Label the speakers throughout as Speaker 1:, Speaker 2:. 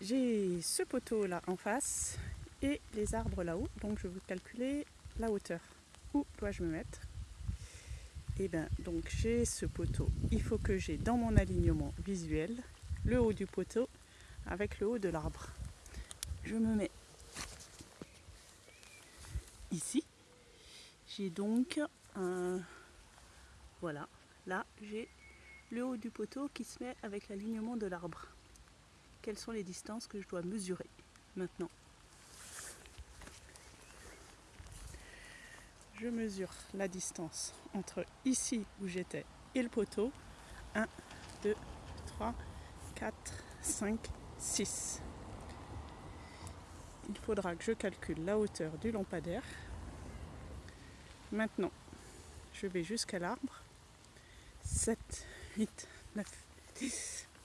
Speaker 1: J'ai ce poteau là en face et les arbres là-haut. Donc je vais calculer la hauteur. Où dois-je me mettre Et eh bien donc j'ai ce poteau. Il faut que j'ai dans mon alignement visuel le haut du poteau avec le haut de l'arbre. Je me mets ici. J'ai donc un... Voilà, là j'ai le haut du poteau qui se met avec l'alignement de l'arbre quelles sont les distances que je dois mesurer maintenant. Je mesure la distance entre ici où j'étais et le poteau. 1, 2, 3, 4, 5, 6. Il faudra que je calcule la hauteur du lampadaire. Maintenant, je vais jusqu'à l'arbre. 7, 8, 9, 10,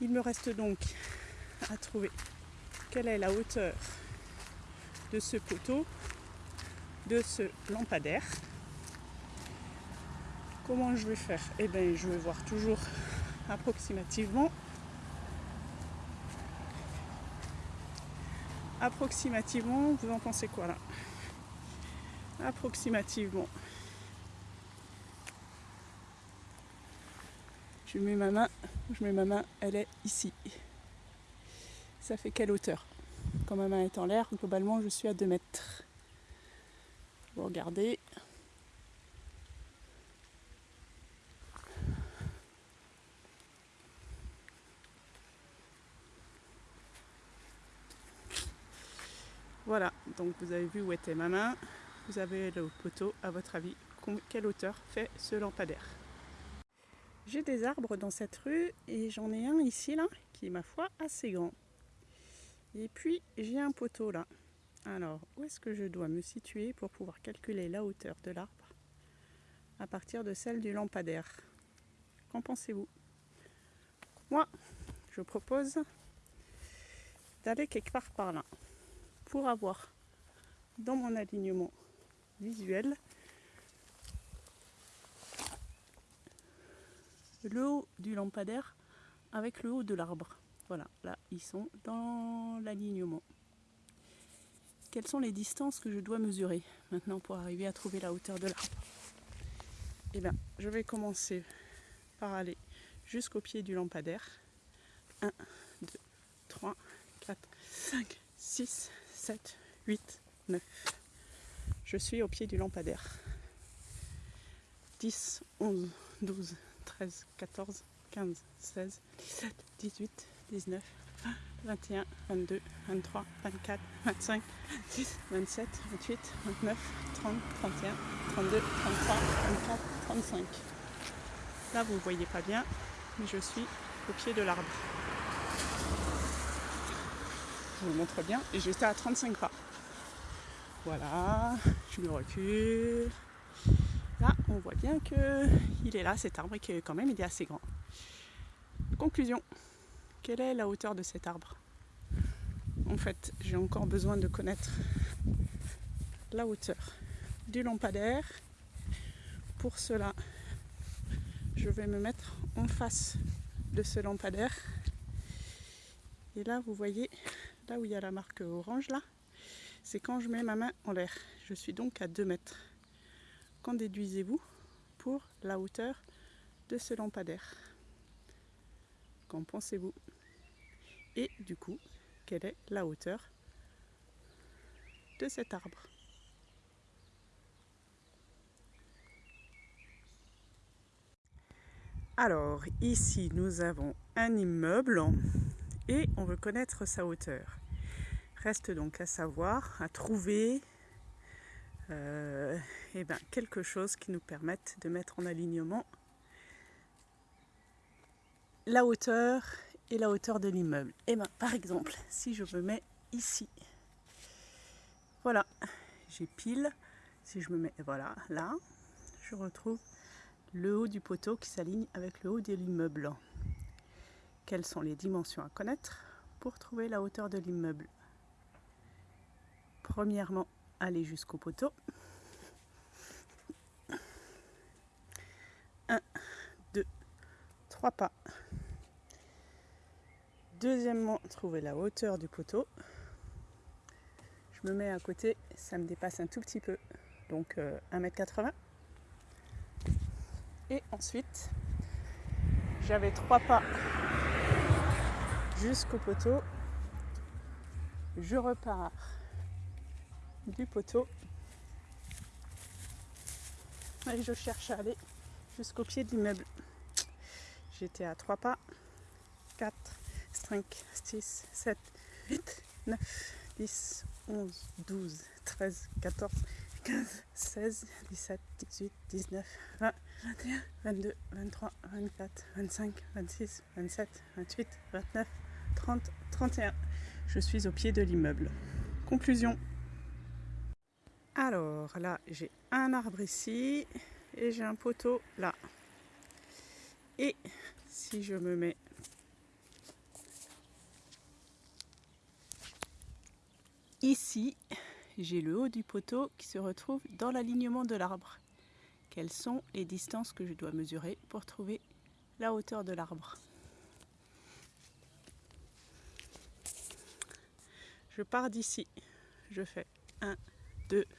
Speaker 1: Il me reste donc à trouver quelle est la hauteur de ce poteau, de ce lampadaire. Comment je vais faire Eh bien, je vais voir toujours approximativement. Approximativement, vous en pensez quoi là Approximativement, Je mets ma main, je mets ma main, elle est ici. Ça fait quelle hauteur Quand ma main est en l'air, globalement, je suis à 2 mètres. Vous regardez. Voilà, donc vous avez vu où était ma main. Vous avez le poteau, à votre avis, quelle hauteur fait ce lampadaire j'ai des arbres dans cette rue et j'en ai un ici là qui est ma foi assez grand. Et puis j'ai un poteau là. Alors où est-ce que je dois me situer pour pouvoir calculer la hauteur de l'arbre à partir de celle du lampadaire Qu'en pensez-vous Moi, je propose d'aller quelque part par là pour avoir dans mon alignement visuel le haut du lampadaire avec le haut de l'arbre. Voilà, là, ils sont dans l'alignement. Quelles sont les distances que je dois mesurer maintenant pour arriver à trouver la hauteur de l'arbre Eh bien, je vais commencer par aller jusqu'au pied du lampadaire. 1, 2, 3, 4, 5, 6, 7, 8, 9. Je suis au pied du lampadaire. 10, 11, 12, 13, 14, 15, 16, 17, 18, 19, 20, 21, 22, 23, 24, 25, 26, 27, 28, 29, 30, 31, 32, 33, 34, 35. Là, vous ne voyez pas bien, mais je suis au pied de l'arbre. Je vous montre bien, et j'étais à 35 pas. Voilà, je me recule on voit bien que il est là cet arbre et est quand même il est assez grand. Conclusion, quelle est la hauteur de cet arbre En fait, j'ai encore besoin de connaître la hauteur du lampadaire. Pour cela, je vais me mettre en face de ce lampadaire. Et là, vous voyez, là où il y a la marque orange, là, c'est quand je mets ma main en l'air. Je suis donc à 2 mètres déduisez-vous pour la hauteur de ce lampadaire Qu'en pensez-vous Et du coup, quelle est la hauteur de cet arbre Alors, ici, nous avons un immeuble et on veut connaître sa hauteur. Reste donc à savoir, à trouver et euh, eh ben, quelque chose qui nous permette de mettre en alignement la hauteur et la hauteur de l'immeuble. Et eh ben, par exemple, si je me mets ici, voilà, j'ai pile, si je me mets voilà, là, je retrouve le haut du poteau qui s'aligne avec le haut de l'immeuble. Quelles sont les dimensions à connaître pour trouver la hauteur de l'immeuble Premièrement, aller jusqu'au poteau. 1, 2, 3 pas. Deuxièmement, trouver la hauteur du poteau. Je me mets à côté, ça me dépasse un tout petit peu, donc 1m80. Euh, Et ensuite, j'avais trois pas jusqu'au poteau. Je repars du poteau. Et je cherche à aller jusqu'au pied de l'immeuble. J'étais à 3 pas. 4, 5, 6, 7, 8, 9, 10, 11, 12, 13, 14, 15, 16, 17, 18, 19, 20, 21, 22, 23, 24, 25, 26, 27, 28, 29, 30, 31. Je suis au pied de l'immeuble. Conclusion. Alors là, j'ai un arbre ici et j'ai un poteau là. Et si je me mets ici, j'ai le haut du poteau qui se retrouve dans l'alignement de l'arbre. Quelles sont les distances que je dois mesurer pour trouver la hauteur de l'arbre Je pars d'ici. Je fais 1, 2, 3.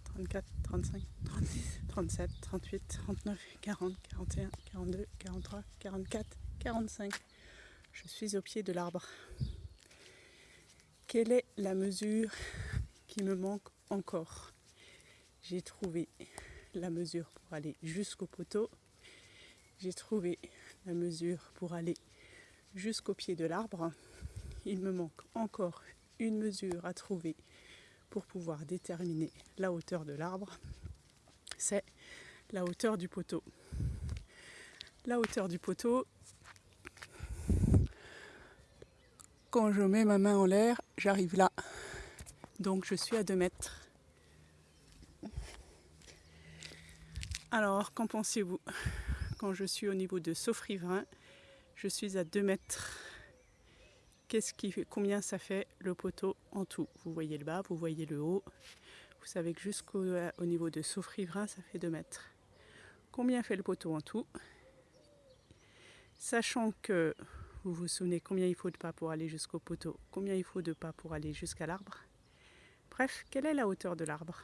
Speaker 1: 34, 35, 36, 37, 38, 39, 40, 41, 42, 43, 44, 45. Je suis au pied de l'arbre. Quelle est la mesure qui me manque encore J'ai trouvé la mesure pour aller jusqu'au poteau. J'ai trouvé la mesure pour aller jusqu'au pied de l'arbre. Il me manque encore une mesure à trouver pour pouvoir déterminer la hauteur de l'arbre, c'est la hauteur du poteau. La hauteur du poteau, quand je mets ma main en l'air, j'arrive là. Donc je suis à 2 mètres. Alors, qu'en pensez-vous Quand je suis au niveau de sauf je suis à 2 mètres ce combien ça fait le poteau en tout. Vous voyez le bas, vous voyez le haut. Vous savez que jusqu'au euh, niveau de Saufrivra, ça fait 2 mètres. Combien fait le poteau en tout Sachant que vous vous souvenez combien il faut de pas pour aller jusqu'au poteau, combien il faut de pas pour aller jusqu'à l'arbre. Bref, quelle est la hauteur de l'arbre